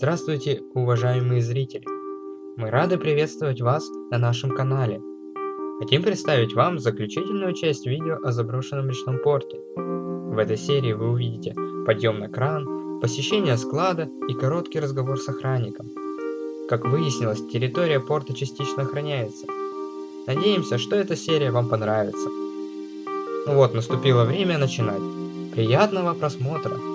Здравствуйте, уважаемые зрители! Мы рады приветствовать вас на нашем канале. Хотим представить вам заключительную часть видео о заброшенном речном порте. В этой серии вы увидите подъем на кран, посещение склада и короткий разговор с охранником. Как выяснилось, территория порта частично охраняется. Надеемся, что эта серия вам понравится. Ну вот, наступило время начинать. Приятного просмотра!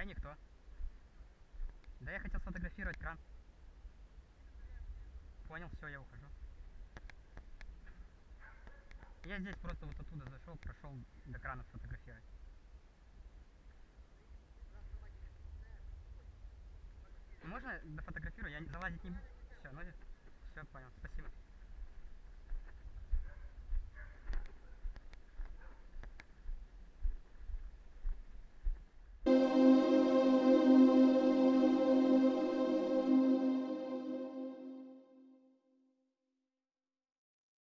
Я никто. Да я хотел сфотографировать кран. Понял, все, я ухожу. Я здесь просто вот оттуда зашел, прошел до крана сфотографировать. Можно дофотографирую? Я залазить не буду. Все, ну все, понял, спасибо.